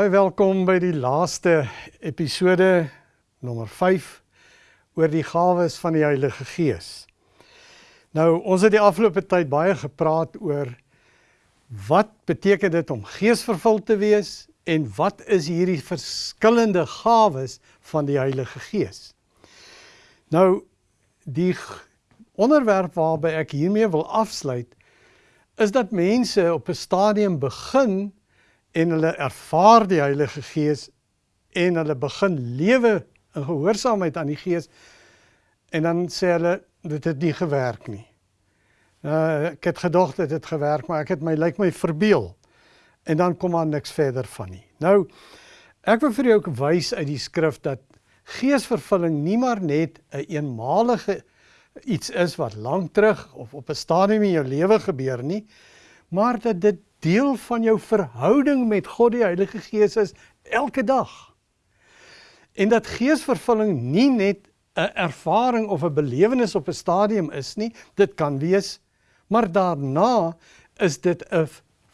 Baie welkom by die laaste episode nommer 5 oor die gawes van die Heilige Gees. Nou, ons het die afgelope tyd baie gepraat oor wat beteken dit om geesvervuld te wees en wat is hierdie verskillende gawes van die Heilige Gees. Nou, die onderwerp waarby ek hiermee wil afsluit is dat mense op 'n stadium begin en hulle ervaar die Heilige Gees en hulle begin lewe in gehoorsaamheid aan die Gees en dan sê hulle dit het nie gewerk nie. Uh, ek het gedog dit het gewerk, maar ek het my lyk my verbeel. En dan kom daar niks verder van nie. Nou ek wil vir jou ook wys uit die skrif dat geesvervulling nie maar net 'n een eenmalige iets is wat lank terug of op 'n stadium in jou lewe gebeur nie, maar dat dit deel van jou verhouding met God die Heilige Gees is elke dag. En dat geesvervulling nie net 'n ervaring of 'n belewenis op 'n stadium is nie, dit kan wees, maar daarna is dit 'n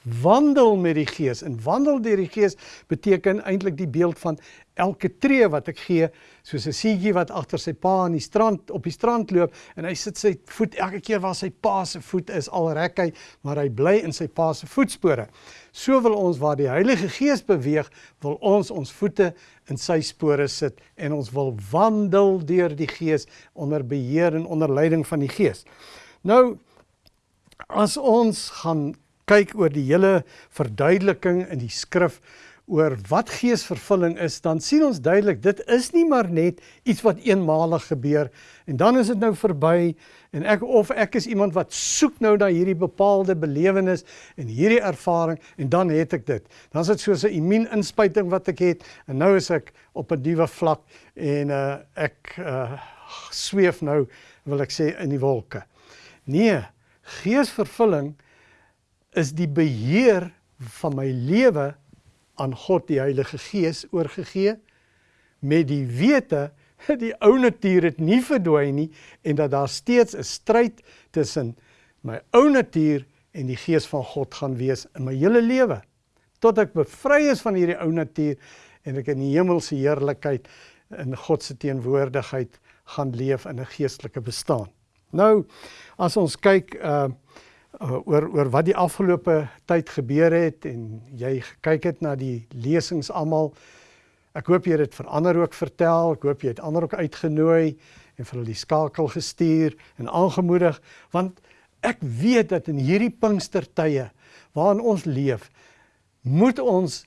wandel met die Gees. En wandel deur die Gees beteken eintlik die beeld van elke tree wat ek gee, soos 'n seentjie wat agter sy pa aan die strand op die strand loop en hy sit sy voet elke keer waar sy pa se voet is, al rek hy, maar hy bly in sy pa se voetspore. So wil ons waar die Heilige Gees beweeg, wil ons ons voete in sy spore sit en ons wil wandel deur die Gees onder beheer en onder leiding van die Gees. Nou as ons gaan kyk oor die hele verduideliking in die skrif oor wat geesvervulling is, dan sien ons duidelik dit is nie maar net iets wat eenmalig gebeur en dan is dit nou verby en ek of ek is iemand wat soek nou na hierdie bepaalde belewenis en hierdie ervaring en dan het ek dit. Dan is dit soos 'n immuuninspuiting wat ek het en nou is ek op 'n nuwe vlak en uh, ek uh, sweef nou wil ek sê in die wolke. Nee, geesvervulling is die beheer van my lewe aan God die Heilige Gees oorgegee met die wete dat die ou natuur het nie verdwyn nie en dat daar steeds 'n stryd tussen my ou natuur en die Gees van God gaan wees in my hele lewe tot ek bevry is van hierdie ou natuur en ek in die hemelse heerlikheid in God se teenwoordigheid gaan leef in 'n geestelike bestaan. Nou as ons kyk uh uh, oor oor wat die afgelope tyd gebeur het en jy gekyk het na die lesings almal. Ek hoop jy het dit vir ander ook vertel. Ek hoop jy het ander ook uitgenooi en vir hulle die skakel gestuur en aangemoedig want ek weet dat in hierdie Pinkstertye waarin ons leef, moet ons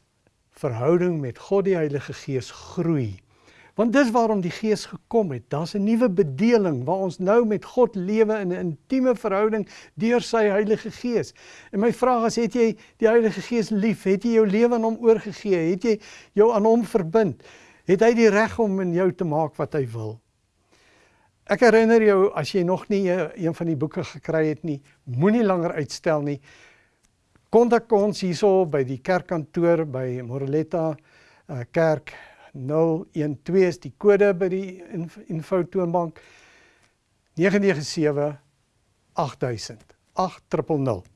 verhouding met God die Heilige Gees groei. Want dis waarom die Gees gekom het. Daar's 'n nuwe bedeling waar ons nou met God lewe in 'n intieme verhouding deur sy Heilige Gees. En my vraag is, het jy die Heilige Gees lief? Het jy jou lewe aan hom oorgegee? Het jy jou aan hom verbind? Het hy die reg om in jou te maak wat hy wil? Ek herinner jou as jy nog nie een van die boeke gekry het nie, moenie langer uitstel nie. Kontak ons hierso by die kerkkantoor by Moreletta uh, kerk 012 is die kode by die info toonbank 997 8000 8000.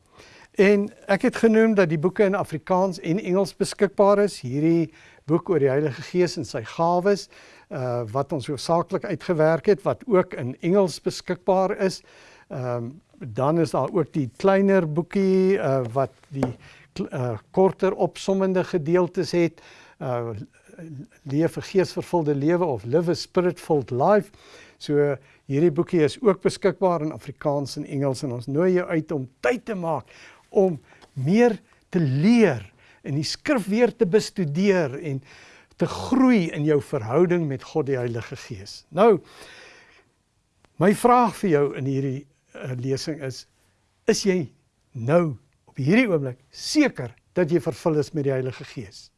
En ek het genoem dat die boeke in Afrikaans en Engels beskikbaar is. Hierdie boek oor die Heilige Gees en sy gawes uh wat ons hoofsaaklik uitgewerk het wat ook in Engels beskikbaar is. Ehm um, dan is daar ook die kleiner boekie uh wat die uh korter opsommende gedeeltes het. Uh leef 'n geesvervulde lewe of live a spirit-filled life. So hierdie boekie is ook beskikbaar in Afrikaans en Engels en ons nooi jou uit om tyd te maak om meer te leer en die skrif weer te bestudeer en te groei in jou verhouding met God die Heilige Gees. Nou my vraag vir jou in hierdie uh, lesing is is jy nou op hierdie oomblik seker dat jy vervul is met die Heilige Gees?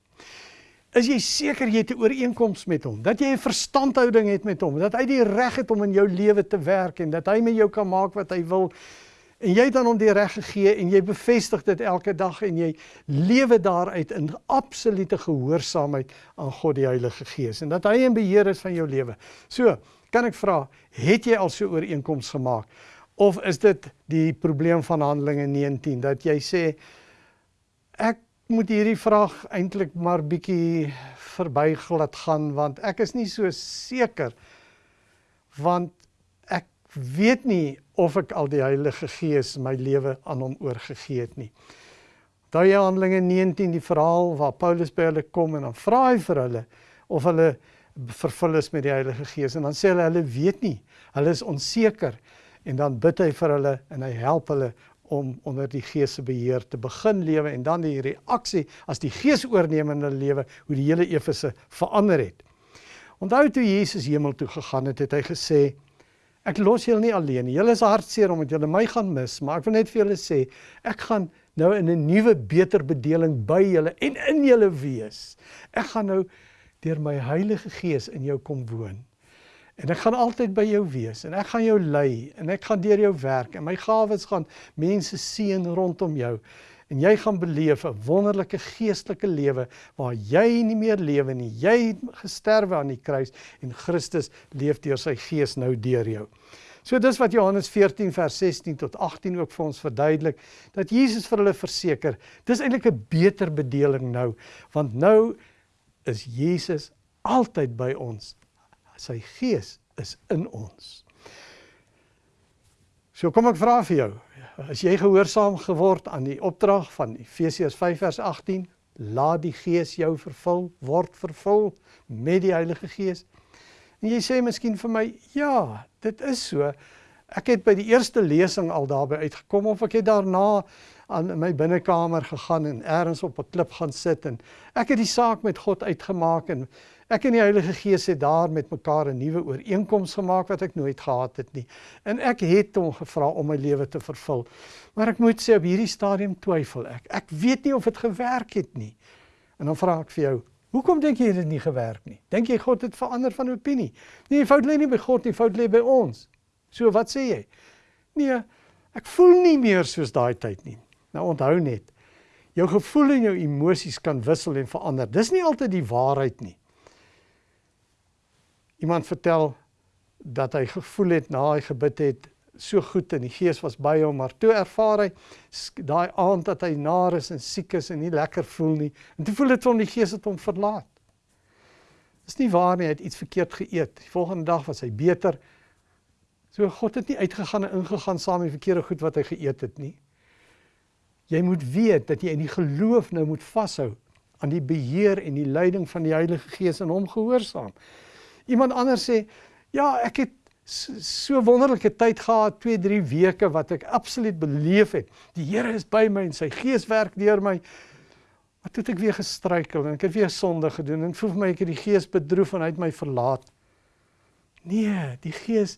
Is jy seker jy het 'n ooreenkoms met hom, dat jy 'n verstandhouding het met hom, dat hy die reg het om in jou lewe te werk en dat hy met jou kan maak wat hy wil. En jy het dan hom die reg gegee en jy bevestig dit elke dag en jy lewe daaruit in absolute gehoorsaamheid aan God die Heilige Gees en dat hy in beheer is van jou lewe. So, kan ek vra, het jy al so ooreenkoms gemaak of is dit die probleem van Handelinge 19 dat jy sê ek moet hierdie vraag eintlik maar bietjie verbyglad gaan want ek is nie so seker want ek weet nie of ek al die Heilige Gees my lewe aan hom oorgegee het nie. Daai Handelinge 19 die verhaal waar Paulus by hulle kom en dan vra hy vir hulle of hulle vervul is met die Heilige Gees en dan sê hulle hulle weet nie. Hulle is onseker en dan bid hy vir hulle en hy help hulle om onder die Gees se beheer te begin lewe en dan die reaksie as die Gees oorneem in hulle lewe hoe die hele Efese verander het. Onthou toe Jesus hemel toe gegaan het, het hy gesê ek los julle nie alleen. Julle is hartseer omdat julle my gaan mis, maar ek wil net vir julle sê ek gaan nou in 'n nuwe beter bedeling by julle en in julle wees. Ek gaan nou deur my Heilige Gees in jou kom woon. En ek gaan altyd by jou wees en ek gaan jou lei en ek gaan deur jou werk en my gawes gaan mense seën rondom jou. En jy gaan beleef 'n wonderlike geestelike lewe waar jy nie meer lewe nie. Jy het gesterwe aan die kruis en Christus leef deur sy gees nou deur jou. So dis wat Johannes 14 vers 16 tot 18 ook vir ons verduidelik dat Jesus vir hulle verseker, dis eintlik 'n beter bedeling nou, want nou is Jesus altyd by ons sy gees is in ons. So kom ek vra vir jou, as jy gehoorsaam geword aan die opdrag van Efesiërs 5 vers 18, laat die gees jou vervul, word vervul met die Heilige Gees. En jy sê miskien vir my, ja, dit is so. Ek het by die eerste lesing al daarby uitgekom of ek het daarna aan my binnekamer gegaan en eers op 'n klip gaan sit en ek het die saak met God uitgemaak en Ek en die Heilige Gees het daar met mekaar 'n nuwe ooreenkoms gemaak wat ek nooit gehad het nie. En ek het hom gevra om my lewe te vervul. Maar ek moet sê op hierdie stadium twyfel ek. Ek weet nie of dit gewerk het nie. En dan vra ek vir jou, hoekom dink jy dit nie gewerk nie? Dink jy God het verander van opinie? Nee, die fout lê nie by God nie, die fout lê by ons. So wat sê jy? Nee, ek voel nie meer soos daai tyd nie. Nou onthou net, jou gevoel en jou emosies kan wissel en verander. Dis nie altyd die waarheid nie. Iemand vertel dat hy gevoel het na hy gebid het so goed en die gees was by hom maar toe ervaar hy daai aand dat hy naar is en siek is en nie lekker voel nie en toe voel dit hom die gees het hom verlaat. Dis nie waar nie, hy het iets verkeerd geëet. Die volgende dag was hy beter. So God het nie uitgegaan en ingegaan saam met verkeerde goed wat hy geëet het nie. Jy moet weet dat jy in die geloof nou moet vashou aan die beheer en die leiding van die Heilige Gees en hom gehoorsaam. Iemand anders sê, ja, ek het so wonderlike tyd gehad, 2, 3 weke wat ek absoluut beleef het. Die Here is by my en sy gees werk deur my. Maar toe het ek weer gestruikel en ek het weer sonde gedoen en voel my ek het die gees bedroef en hy het my verlaat. Nee, die gees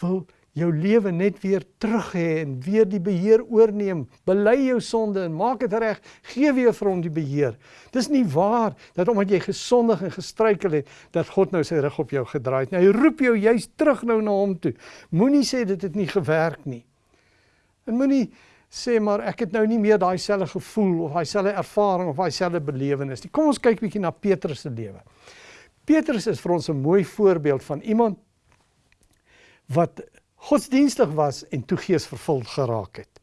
wil jou lewe net weer terug hê en weer die beheer oorneem. Bely jou sonde en maak dit reg. Gee weer vir hom die beheer. Dis nie waar dat omdat jy gesondig en gestruikel het, dat God nou sy rug op jou gedraai het nie. Hy roep jou juis terug nou na hom toe. Moenie sê dit het nie gewerk nie. En moenie sê maar ek het nou nie meer daai selfe gevoel of daai selfe ervaring of daai selfe belewenis nie. Kom ons kyk bietjie na Petrus se lewe. Petrus is vir ons 'n mooi voorbeeld van iemand wat godsdienstig was en toe gees vervuld geraak het.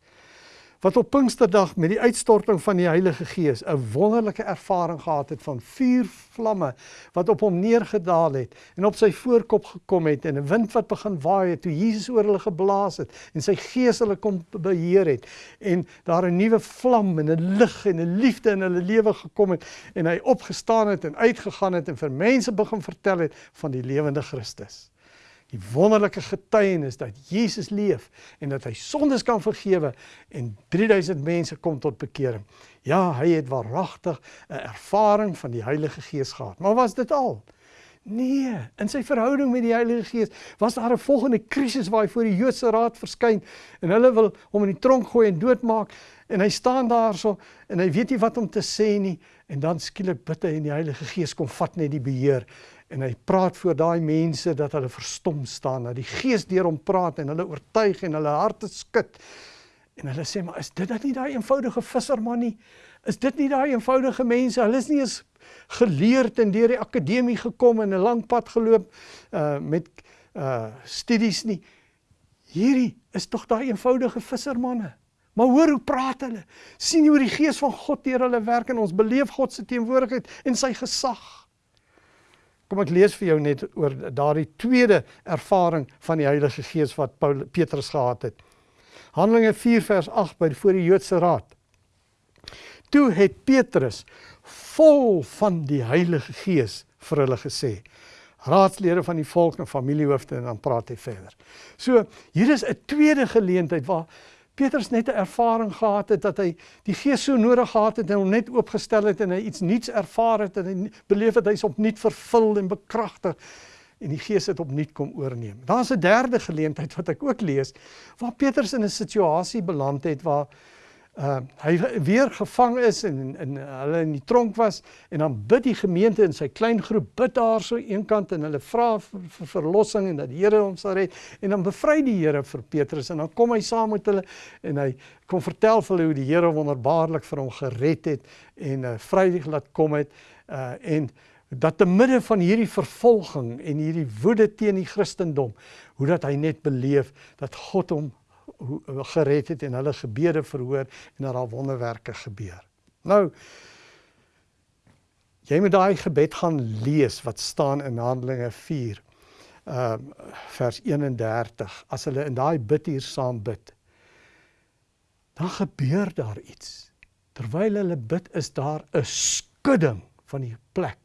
Wat op Pinksterdag met die uitstorting van die Heilige Gees 'n wonderlike ervaring gehad het van vuurvlamme wat op hom neergedaal het en op sy voorkop gekom het en 'n wind wat begin waai het toe Jesus oor hulle geblaas het en sy gees hulle kom beheer het en daar 'n nuwe vlam en 'n lig en 'n liefde in hulle lewe gekom het en hy opgestaan het en uitgegaan het en vir mense begin vertel het van die lewende Christus die wonderlike getuienis dat Jesus leef en dat hy sondes kan vergewe en 3000 mense kom tot bekering. Ja, hy het waaragtig 'n ervaring van die Heilige Gees gehad. Maar was dit al? Nee, in sy verhouding met die Heilige Gees was daar 'n volgende krisis waar hy voor die Joodse raad verskyn en hulle wil hom in die tronk gooi en doodmaak en hy staan daarso en hy weet nie wat om te sê nie en dan skielik bid hy en die Heilige Gees kom vat net die beheer en hy praat voor daai mense dat hulle verstom staan, dat die Gees deur hom praat en hulle oortuig en hulle harte skud. En hulle sê maar is dit net nie daai eenvoudige visserman nie? Is dit nie daai eenvoudige mense? Hulle is nie eens geleerd en deur die akademie gekom en 'n lang pad geloop uh met uh studies nie. Hierdie is tog daai eenvoudige vissermanne. Maar hoor hoe praat hulle? sien jy hoe die gees van God deur hulle werk en ons beleef God se teenwoordigheid en sy gesag. Kom ek lees vir jou net oor daardie tweede ervaring van die Heilige Gees wat Paul Petrus gehad het. Handelinge 4 vers 8 by voor die Joodse raad. Toe het Petrus vol van die Heilige Gees vir hulle gesê: raadslede van die volk en familiehoofde en dan praat hy verder. So hier is 'n tweede geleentheid waar Petrus net 'n ervaring gehad het dat hy die Gees so nodig gehad het en hom net oopgestel het en hy iets nuuts ervaar het en hy beleef het hy's opnuut vervul en bekragtig en die Gees het opnuut kom oorneem. Daar's 'n derde geleentheid wat ek ook lees waar Petrus in 'n situasie beland het waar uh hy weer gevang is en in hulle in die tronk was en dan bid die gemeente in sy klein groep bid daar so eenkant en hulle vra vir, vir verlossing en dat die Here hom sal red. En dan bevry die Here vir Petrus en dan kom hy saam met hulle en hy kom vertel vir hulle hoe die Here wonderbaarlik vir hom gered het en uh vrydig laat kom het uh en dat te midde van hierdie vervolging en hierdie woede teen die Christendom hoe dat hy net beleef dat God hom gered het en hulle gebede verhoor en dat daar wonderwerke gebeur. Nou jy moet daai gebed gaan lees wat staan in Handelinge 4 ehm uh, vers 31 as hulle in daai bid hier saam bid. Dan gebeur daar iets. Terwyl hulle bid is daar 'n skudding van die plek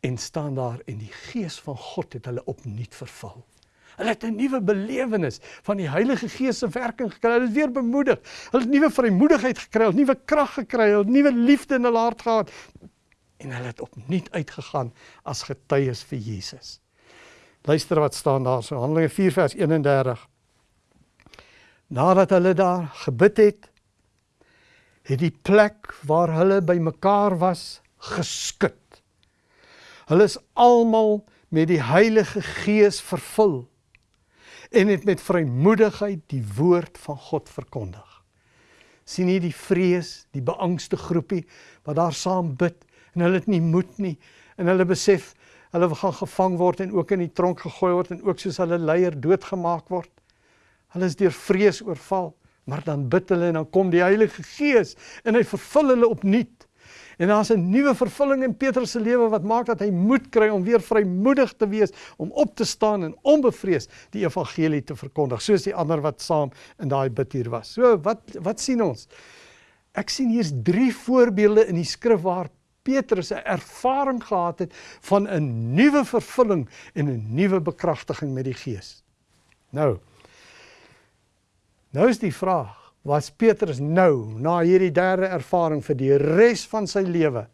en staan daar en die gees van God het hulle opnuut vervul. Hulle het 'n nuwe belewenis van die Heilige Gees se werking gekry. Hulle is weer bemoedig. Hulle het nuwe vrymoedigheid gekry, nuwe krag gekry, nuwe liefde in hulle hart gehad en hulle het opnuut uitgegaan as getuies vir Jesus. Luister wat staan daar so Handelinge 4 vers 31. Nadat hulle daar gebid het, het die plek waar hulle bymekaar was geskit. Hulle is almal met die Heilige Gees vervul en het met vrymoedigheid die woord van God verkondig. sien jy die vrees, die beangste groepie wat daar saam bid en hulle het nie moed nie en hulle besef hulle gaan gevang word en ook in die tronk gegooi word en ook soos hulle leier doodgemaak word. Hulle is deur vrees oorval, maar dan bid hulle en dan kom die Heilige Gees en hy vervul hulle opnuut. En daar's 'n nuwe vervulling in Petrus se lewe wat maak dat hy moed kry om weer vrymoedig te wees, om op te staan en onbevrees die evangelie te verkondig, soos die ander wat saam in daai bid hier was. So wat wat sien ons? Ek sien hier's drie voorbeelde in die skrif waar Petrus 'n ervaring gehad het van 'n nuwe vervulling en 'n nuwe bekragtiging met die Gees. Nou. Nou is die vraag was Petrus nou na hierdie derde ervaring vir die res van sy lewe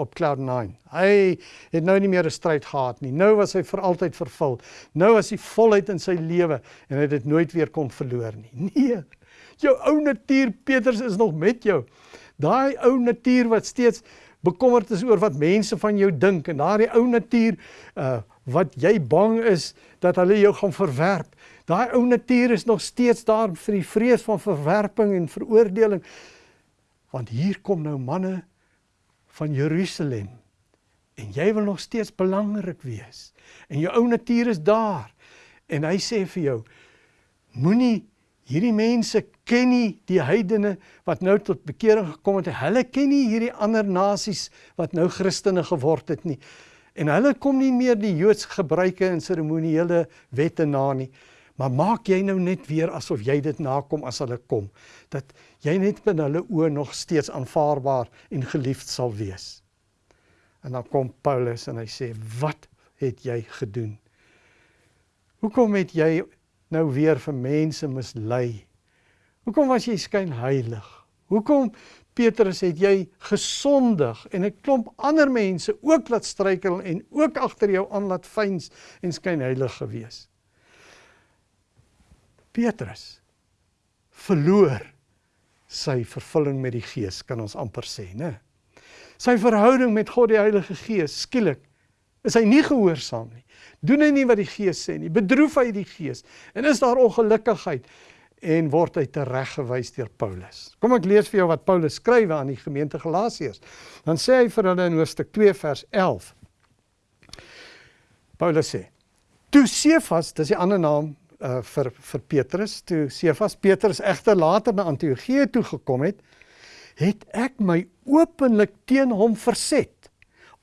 op cloud 9. Hy het nou nie meer 'n stryd gehad nie. Nou was hy vir altyd vervul. Nou was hy voluit in sy lewe en hy het dit nooit weer kon verloor nie. Nee. Jou ou natuur Petrus is nog met jou. Daai ou natuur wat steeds bekommerd is oor wat mense van jou dink en daardie ou natuur uh wat jy bang is dat hulle jou gaan verwerp. Daai ou natuur is nog steeds daar vir die vrees van verwerping en veroordeling. Want hier kom nou manne van Jerusalem en jy wil nog steeds belangrik wees. En jou ou natuur is daar. En hy sê vir jou moenie hierdie mense ken nie die heidene wat nou tot bekering gekom het. Hulle ken nie hierdie ander nasies wat nou Christene geword het nie. En hulle kom nie meer die Joodse gebruike en seremoniele wette na nie. Maar maak jy nou net weer asof jy dit nakom as hulle kom, dat jy net binne hulle oë nog steeds aanvaarbaar en geliefd sal wees. En dan kom Paulus en hy sê, "Wat het jy gedoen? Hoekom het jy nou weer vir mense mislei? Hoekom was jy skyn heilig? Hoekom Petrus het jy gesondig en 'n klomp ander mense ook laat struikel en ook agter jou aan laat fyns en skyn heilig gewees?" Petrus verloor sy vervulling met die Gees, kan ons amper sê, né? Sy verhouding met God die Heilige Gees skielik is hy nie gehoorsaam nie. Doen hy nie wat die Gees sê nie, bedroef hy die Gees en is daar ongelukkigheid en word hy tereggewys deur Paulus. Kom ek lees vir jou wat Paulus skryf aan die gemeente Galasiërs. Dan sê hy vir hulle in hoofstuk 2 vers 11. Paulus sê: "Toe Sefas, dis die ander naam uh, vir vir Petrus toe Sefas Petrus egter later na Antiochië toe gekom het, het ek my openlik teen hom verset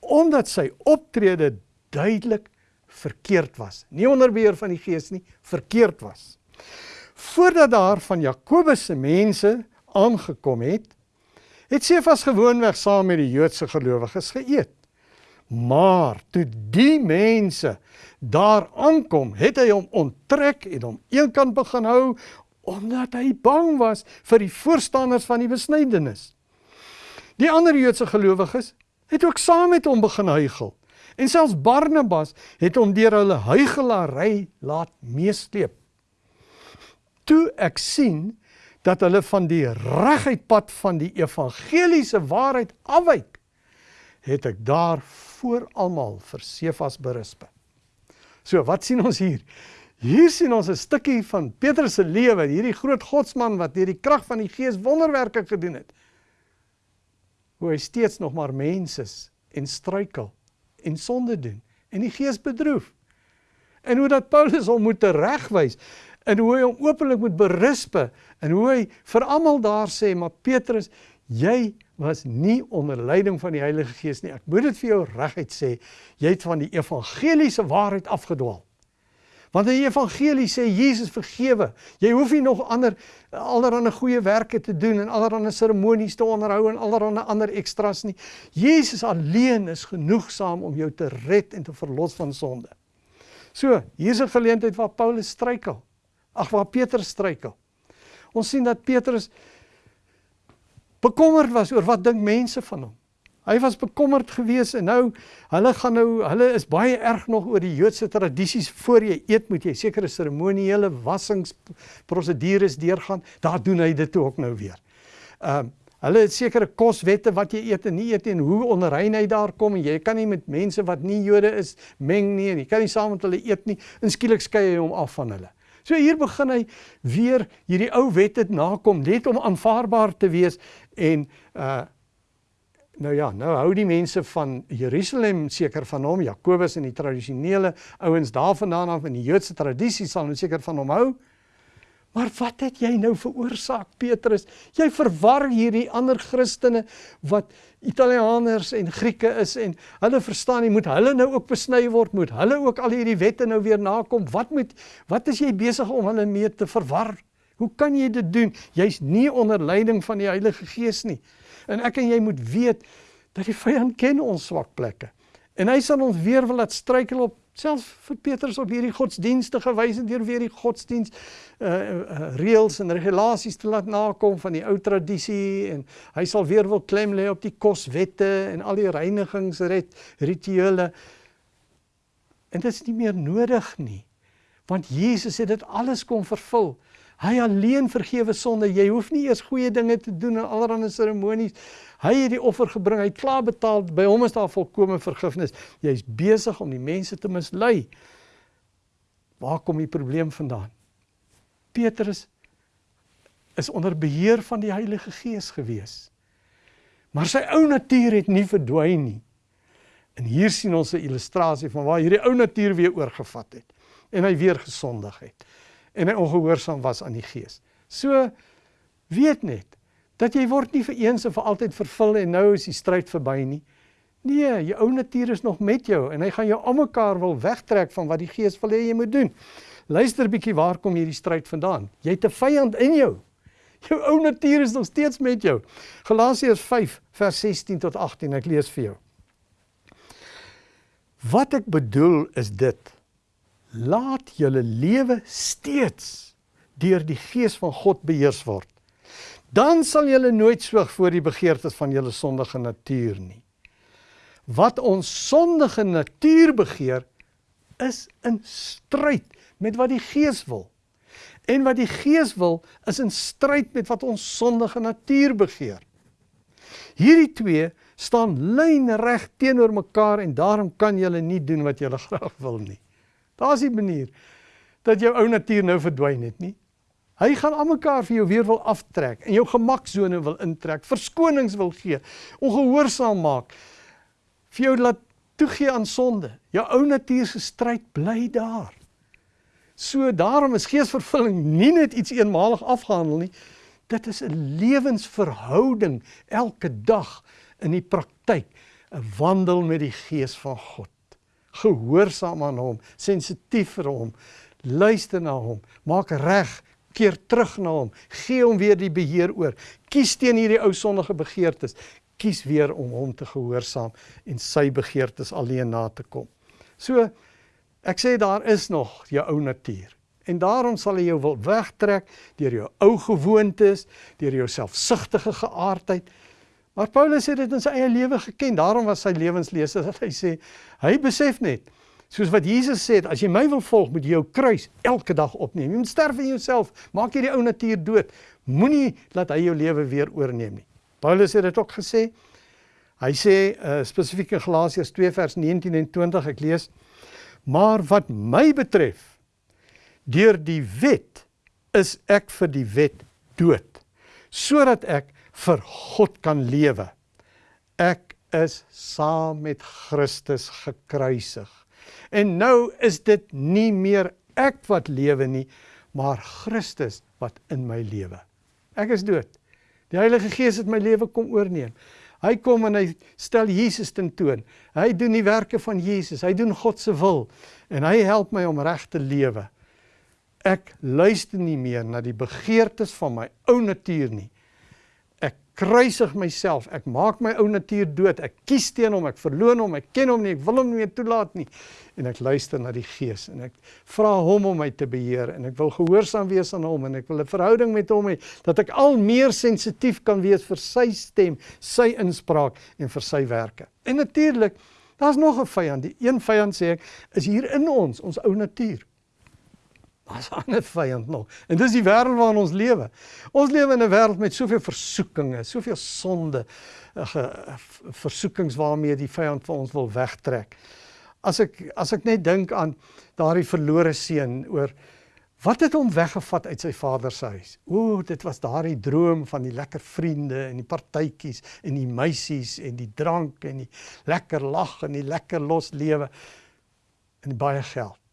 omdat sy optrede duidelik verkeerd was. Nie onder beheer van die Gees nie, verkeerd was. Voordat daar van Jakobus se mense aangekom het, het Sefas gewoonweg saam met die Joodse gelowiges geëet. Maar toe die mense daar aankom, het hy hom onttrek en hom eenkant begin hou omdat hy bang was vir die voorstanders van die besnydenis. Die ander Joodse gelowiges het ook saam met hom begin huigel. En selfs Barnabas het hom deur hulle huigelary laat meesleep. Toe ek sien dat hulle van die reguit pad van die evangeliese waarheid afwyk, het ek daar voor almal vir Sefas berisp. So, wat sien ons hier? Hier sien ons 'n stukkie van Petrus se lewe, hierdie groot godsman wat deur die krag van die Gees wonderwerke gedoen het. Hoe hy steeds nog maar mens is en struikel en sonde doen en die Gees bedroef. En hoe dat Paulus hom moet regwys en hoe hy hom openlik moet berisp en hoe hy vir almal daar sê maar Petrus jy was nie onder leiding van die Heilige Gees nie. Ek moet dit vir jou reguit sê, jy het van die evangeliese waarheid afgedwaal. Want in die evangelie sê Jesus vergewe. Jy hoef nie nog ander allerlei goeie werke te doen en allerlei seremonies te onderhou en allerlei ander ekstras nie. Jesus alleen is genoegsaam om jou te red en te verlos van sonde. So, hier's 'n geleentheid waar Paulus struikel. Ag waar Petrus struikel. Ons sien dat Petrus bekommerd was oor wat dink mense van hom. Hy was bekommerd geweest en nou hulle gaan nou hulle is baie erg nog oor die Joodse tradisies voor jy eet moet jy sekere seremoniele wassings prosedures deurgaan. Daar doen hy dit ook nou weer. Ehm uh, hulle het sekere koswette wat jy eet en nie eet en hoe hy daar kom en jy kan nie met mense wat nie Jode is meng nie en jy kan nie saam met hulle eet nie. Inskielik skei hy hom af van hulle. So hier begin hy weer hierdie ou wette nakom net om aanvaarbaar te wees en uh nou ja, nou hou die mense van Jerusalem seker van hom, Jakobus en die tradisionele ouens daarvandaan af in die Joodse tradisie sal nou seker van hom hou. Maar wat het jy nou veroorsaak Petrus? Jy verwar hierdie ander Christene wat Italianers en Grieke is en hulle verstaan nie moet hulle nou ook besny word, moet hulle ook al hierdie wette nou weer nakom. Wat moet wat is jy besig om hulle mee te verwar? Hoe kan jy dit doen? Jy's nie onder leiding van die Heilige Gees nie. En ek en jy moet weet dat die vyand ken ons swak plekke. En hy sal ons weer wil laat struikel op selfs vir Petrus op hierdie godsdienstige wyse deur weer die godsdiens uh, uh reëls en regulasies te laat nakom van die ou tradisie en hy sal weer wil klem lê op die koswette en al die reinigingsrit rituele. En dit is nie meer nodig nie want Jesus het dit alles kom vervul hy alleen vergewe sonde jy hoef nie eers goeie dinge te doen en allerlei seremonies Hy het die offer gebring, hy het klaar betaal, by hom is daar volkomme vergifnis. Jy's besig om die mense te mislei. Waar kom die probleem vandaan? Petrus is onder beheer van die Heilige Gees gewees. Maar sy ou natuur het nie verdwyn nie. En hier sien ons 'n illustrasie van waar hierdie ou natuur weer oorgevat het en hy weer gesondig het en hy ongehoorsaam was aan die Gees. So weet net dat jy word nie vir eens en vir altyd vervul en nou is die stryd verby nie. Nee, jou ou natuur is nog met jou en hy gaan jou almekaar wil wegtrek van wat die Gees wil hê jy moet doen. Luister bietjie waar kom hierdie stryd vandaan? Jy het 'n vyand in jou. Jou ou natuur is nog steeds met jou. Galasiërs 5 vers 16 tot 18, ek lees vir jou. Wat ek bedoel is dit: Laat julle lewe steeds deur die Gees van God beheers word dan sal julle nooit swyg voor die begeertes van julle sondige natuur nie. Wat ons sondige natuur begeer is in stryd met wat die Gees wil. En wat die Gees wil is in stryd met wat ons sondige natuur begeer. Hierdie twee staan lynreg teenoor mekaar en daarom kan jy nie doen wat jy graag wil nie. Daar's 'n manier dat jou ou natuur nou verdwyn het nie. Hy gaan almekaar vir jou weer wil aftrek en jou gemaksone wil intrek, verskonings wil gee, ongehoorsaam maak, vir jou laat toegee aan sonde. Jou ou natuur se stryd bly daar. So daarom is geesvervulling nie net iets eenmalig afgehandel nie. Dit is 'n lewensverhouding elke dag in die praktyk, 'n wandel met die Gees van God. Gehoorsaam aan hom, sensitief vir hom, luister na hom, maak reg, keer terug na hom, gee hom weer die beheer oor. Kies teen hierdie ou sondige begeertes. Kies weer om hom te gehoorsaam en sy begeertes alleen na te kom. So ek sê daar is nog jou ou natuur. En daarom sal hy jou wil wegtrek deur jou ou gewoontes, deur jou selfsugtige geaardheid. Maar Paulus het dit in sy eie lewe geken. Daarom was sy lewenslese dat hy sê hy besef net soos wat Jesus sê, as jy my wil volg, moet jy jou kruis elke dag opneem. Jy moet sterf in jouself. Maak hierdie ou natuur dood. Moenie laat hy jou lewe weer oorneem nie. Paulus het dit ook gesê. Hy sê uh, spesifiek in Galasiërs 2 vers 19 en 20 ek lees: "Maar wat my betref, deur die wet is ek vir die wet dood, sodat ek vir God kan lewe. Ek is saam met Christus gekruisig. En nou is dit nie meer ek wat lewe nie, maar Christus wat in my lewe. Ek is dood. Die Heilige Gees het my lewe kom oorneem. Hy kom en hy stel Jesus ten toon. Hy doen die werke van Jesus. Hy doen God se wil en hy help my om reg te lewe. Ek luister nie meer na die begeertes van my ou natuur nie kruisig myself. Ek maak my ou natuur dood. Ek kies teen hom. Ek verloon hom. Ek ken hom nie. Ek wil hom nie meer toelaat nie. En ek luister na die Gees en ek vra hom om my te beheer en ek wil gehoorsaam wees aan hom en ek wil 'n verhouding met hom hê dat ek al meer sensitief kan wees vir sy stem, sy inspraak en vir sy werke. En natuurlik, daar's nog 'n vyand. Die een vyand sê ek is hier in ons, ons ou natuur. Daar's 'n ander vyand nog. En dis die wêreld waarin ons lewe. Ons lewe in 'n wêreld met soveel versoekinge, soveel sonde, uh, versoekings waarmee die vyand vir ons wil wegtrek. As ek as ek net dink aan daardie verlore seun oor wat het hom weggevat uit sy vader se huis. O, dit was daardie droom van die lekker vriende en die partytjies en die meisies en die drank en die lekker lag en die lekker los lewe en baie geld.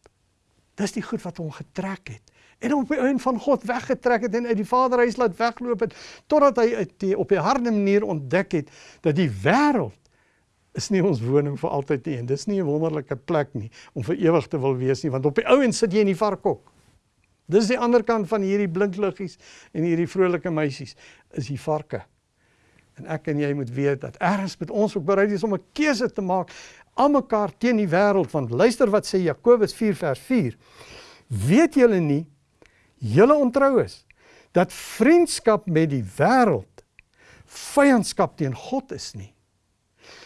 Dis die goed wat hom getrek het en hom op die einde van God weggetrek het en uit die Vaderhuis laat wegloop het totdat hy die, op 'n harde manier ontdek het dat die wêreld is nie ons woning vir altyd nie en dis nie 'n wonderlike plek nie om vir ewig te wil wees nie want op die ou end sit jy in die varkhok. Dis die ander kant van hierdie blinkliggies en hierdie vrolike meisies is die varke. En ek en jy moet weet dat ergens met ons ook bereid is om 'n keuse te maak almekaar teen die wêreld want luister wat sê Jakobus 4 vers 4 weet julle nie julle ontrou is dat vriendskap met die wêreld vyandskap teen God is nie.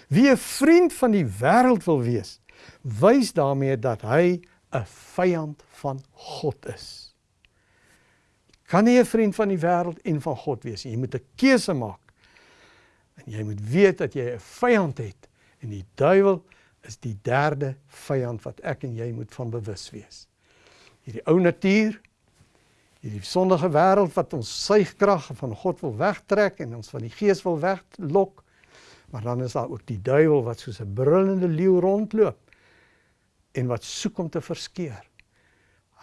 Wie 'n vriend van die wêreld wil wees wys daarmee dat hy 'n vyand van God is. Kan nie 'n vriend van die wêreld en van God wees nie. Jy moet 'n keuse maak. En jy moet weet dat jy 'n vyand het en die duiwel is die derde vyand wat ek en jy moet van bewus wees. Hierdie ou natuur, hierdie sondige wêreld wat ons suigkrag van God wil wegtrek en ons van die gees wil weglok. Maar dan is daar ook die duiwel wat soos 'n brullende leeu rondloop en wat soek om te verskeur.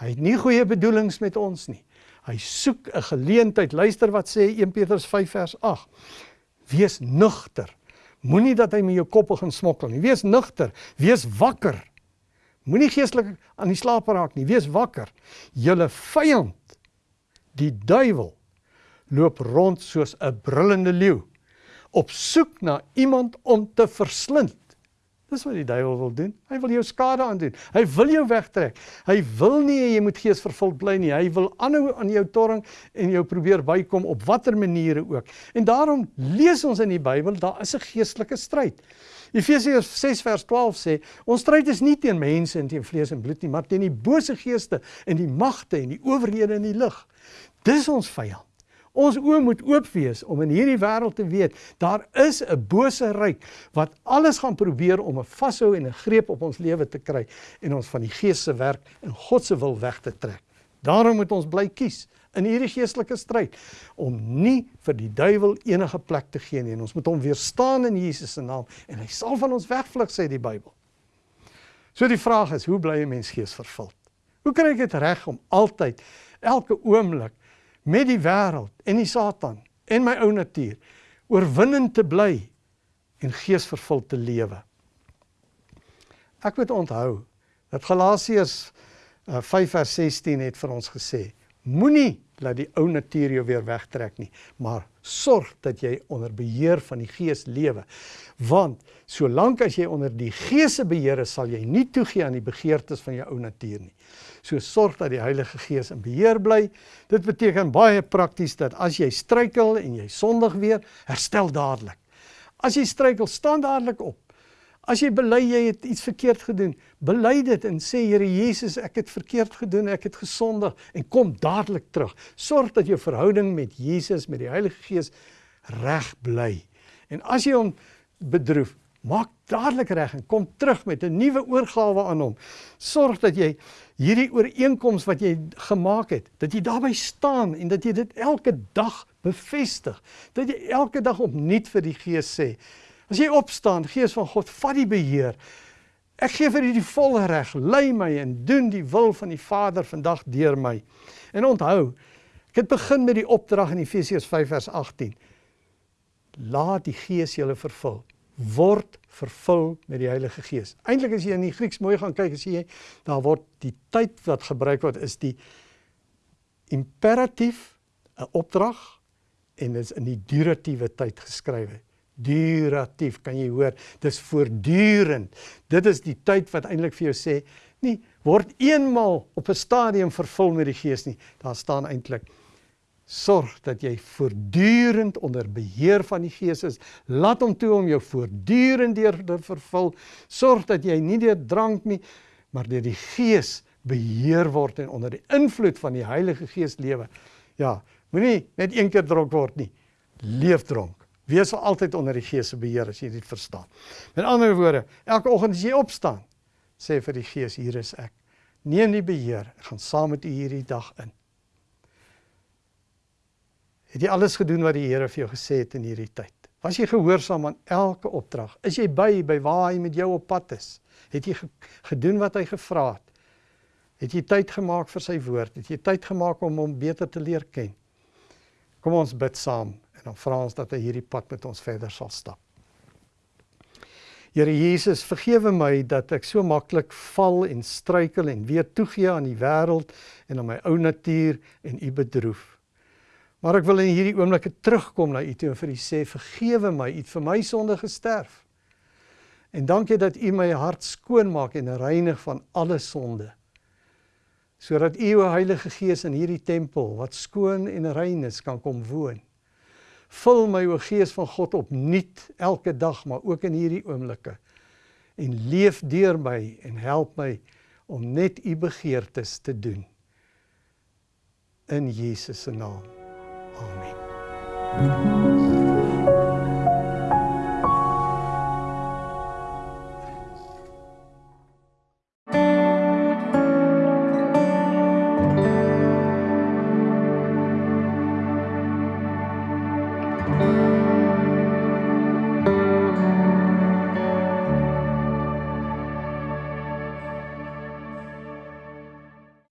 Hy het nie goeie bedoelings met ons nie. Hy soek 'n geleentheid. Luister wat sê 1 Petrus 5 vers 8. Wees nugter Moenie dat hy met jou kop begin smokkel nie. Wees nugter, wees wakker. Moenie geestelik aan die slaap raak nie. Wees wakker. Julle vyand, die duiwel, loop rond soos 'n brullende leeu op soek na iemand om te verslind. Dis wat die duiwel wil doen. Hy wil jou skade aandoen. Hy wil jou wegtrek. Hy wil nie jy moet geesvervuld bly nie. Hy wil aanhou aan jou torring en jou probeer bykom op watter maniere ook. En daarom lees ons in die Bybel, daar is 'n geestelike stryd. Efesiërs 6 vers 12 sê, ons stryd is nie teen mense en teen vlees en bloed nie, maar teen die bose geeste en die magte en die owerhede in die lig. Dis ons vyand. Ons oë moet oop wees om in hierdie wêreld te weet daar is 'n bose ryk wat alles gaan probeer om 'n vashou en 'n greep op ons lewe te kry en ons van die Gees se werk en God se wil weg te trek. Daarom moet ons bly kies in hierdie geestelike stryd om nie vir die duiwel enige plek te gee nie en ons moet hom weerstaan in Jesus se naam en hy sal van ons wegvlug sê die Bybel. So die vraag is, hoe bly 'n mens geesvervuld? Hoe kry ek dit reg om altyd elke oomblik met die wêreld en die Satan en my ou natuur oorwinnend te bly en geesvervuld te lewe? Ek moet onthou dat Galasiërs 5 eh, vers 16 het vir ons gesê: Moenie laat die ou natuur jou weer wegtrek nie, maar sorg dat jy onder beheer van die Gees lewe. Want solank as jy onder die Gees se beheer is, sal jy nie toegee aan die begeertes van jou ou natuur nie. So sorg dat die Heilige Gees in beheer bly. Dit beteken baie prakties dat as jy struikel en jy sondig weer, herstel dadelik. As jy struikel, staan dadelik op. As jy bely jy het iets verkeerd gedoen, bely dit en sê Here Jesus, ek het verkeerd gedoen, ek het gesondig en kom dadelik terug. Sorg dat jou verhouding met Jesus, met die Heilige Gees reg bly. En as jy hom bedroef, maak dadelik reg en kom terug met 'n nuwe oorgawe aan hom. Sorg dat jy hierdie ooreenkoms wat jy gemaak het, dat jy daarby staan en dat jy dit elke dag bevestig. Dat jy elke dag opnuut vir die Gees sê, As jy opstaan, Gees van God, vat die beheer. Ek gee vir U die volle reg. Lei my en doen die wil van die Vader vandag deur my. En onthou, ek het begin met die opdrag in Efesiërs 5 vers 18. Laat die Gees julle vervul. Word vervul met die Heilige Gees. Eintlik as jy in die Grieks mooi gaan kyk, sien jy daar word die tyd wat gebruik word is die imperatief 'n opdrag en dit is in die duratiewe tyd geskrywe duratief kan jy hoor? Dis voortdurend. Dit is die tyd wat eintlik vir jou sê nie word eenmal op 'n stadium vervul met die gees nie. Daar staan eintlik sorg dat jy voortdurend onder beheer van die gees is. Laat hom toe om jou voortdurend deur te vervul. Sorg dat jy nie deur drank nie maar deur die gees beheer word en onder die invloed van die Heilige Gees lewe. Ja moenie net een keer dronk word nie. Leef dronk Wees altyd onder die Gees se beheer as jy dit verstaan. Met ander woorde, elke oggend as jy opstaan, sê vir die Gees, hier is ek. Neem die beheer. Ek gaan saam met U hierdie dag in. Het jy alles gedoen wat die Here vir jou gesê het in hierdie tyd? Was jy gehoorsaam aan elke opdrag? Is jy by by waar hy met jou op pad is? Het jy gedoen wat hy gevra het? Het jy tyd gemaak vir sy woord? Het jy tyd gemaak om hom beter te leer ken? Kom ons bid saam dan vra ons dat hy hierdie pad met ons verder sal stap. Here Jesus, vergewe my dat ek so maklik val en struikel en weer toegee aan die wêreld en aan my ou natuur en U bedroef. Maar ek wil in hierdie oomblikke terugkom na U toe en vir U sê vergewe my, U het vir my sonde gesterf. En dankie dat U my hart skoon maak en reinig van alle sonde. Sodat U, o Heilige Gees, in hierdie tempel wat skoon en rein is, kan kom woon. Vul my o Gees van God opnuut elke dag, maar ook in hierdie oomblikke. En leef deur my en help my om net u begeertes te doen. In Jesus se naam. Amen.